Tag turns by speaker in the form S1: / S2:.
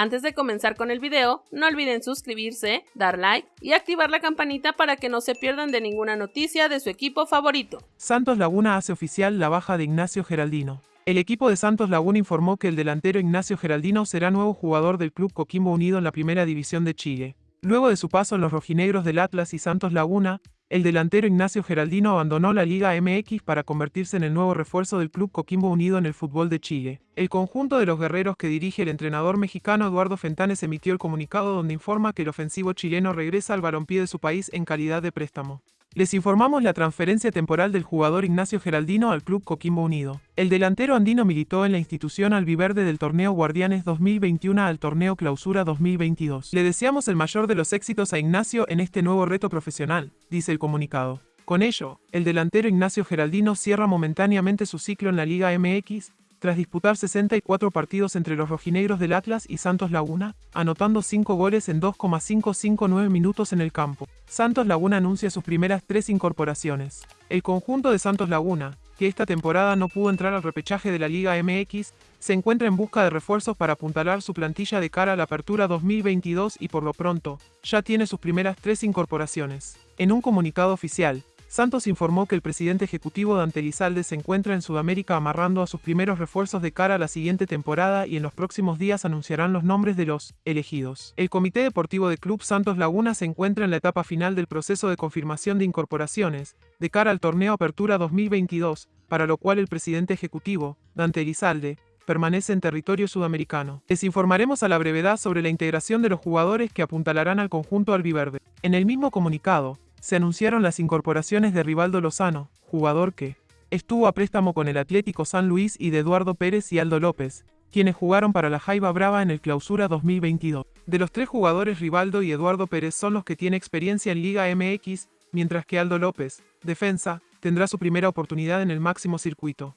S1: Antes de comenzar con el video, no olviden suscribirse, dar like y activar la campanita para que no se pierdan de ninguna noticia de su equipo favorito.
S2: Santos Laguna hace oficial la baja de Ignacio Geraldino. El equipo de Santos Laguna informó que el delantero Ignacio Geraldino será nuevo jugador del club Coquimbo Unido en la primera división de Chile. Luego de su paso en los rojinegros del Atlas y Santos Laguna, el delantero Ignacio Geraldino abandonó la Liga MX para convertirse en el nuevo refuerzo del club Coquimbo Unido en el fútbol de Chile. El conjunto de los guerreros que dirige el entrenador mexicano Eduardo Fentanes emitió el comunicado donde informa que el ofensivo chileno regresa al balompié de su país en calidad de préstamo. Les informamos la transferencia temporal del jugador Ignacio Geraldino al Club Coquimbo Unido. El delantero andino militó en la institución albiverde del torneo Guardianes 2021 al torneo Clausura 2022. Le deseamos el mayor de los éxitos a Ignacio en este nuevo reto profesional, dice el comunicado. Con ello, el delantero Ignacio Geraldino cierra momentáneamente su ciclo en la Liga MX, tras disputar 64 partidos entre los rojinegros del Atlas y Santos Laguna, anotando 5 goles en 2,559 minutos en el campo. Santos Laguna anuncia sus primeras tres incorporaciones. El conjunto de Santos Laguna, que esta temporada no pudo entrar al repechaje de la Liga MX, se encuentra en busca de refuerzos para apuntalar su plantilla de cara a la apertura 2022 y por lo pronto, ya tiene sus primeras tres incorporaciones. En un comunicado oficial, Santos informó que el presidente ejecutivo Dante Lizalde se encuentra en Sudamérica amarrando a sus primeros refuerzos de cara a la siguiente temporada y en los próximos días anunciarán los nombres de los elegidos. El Comité Deportivo de Club Santos Laguna se encuentra en la etapa final del proceso de confirmación de incorporaciones, de cara al torneo Apertura 2022, para lo cual el presidente ejecutivo, Dante Elizalde, permanece en territorio sudamericano. Les informaremos a la brevedad sobre la integración de los jugadores que apuntalarán al conjunto albiverde. En el mismo comunicado, se anunciaron las incorporaciones de Rivaldo Lozano, jugador que estuvo a préstamo con el Atlético San Luis y de Eduardo Pérez y Aldo López, quienes jugaron para la Jaiba Brava en el Clausura 2022. De los tres jugadores Rivaldo y Eduardo Pérez son los que tienen experiencia en Liga MX, mientras que Aldo López, defensa, tendrá su primera oportunidad en el máximo circuito.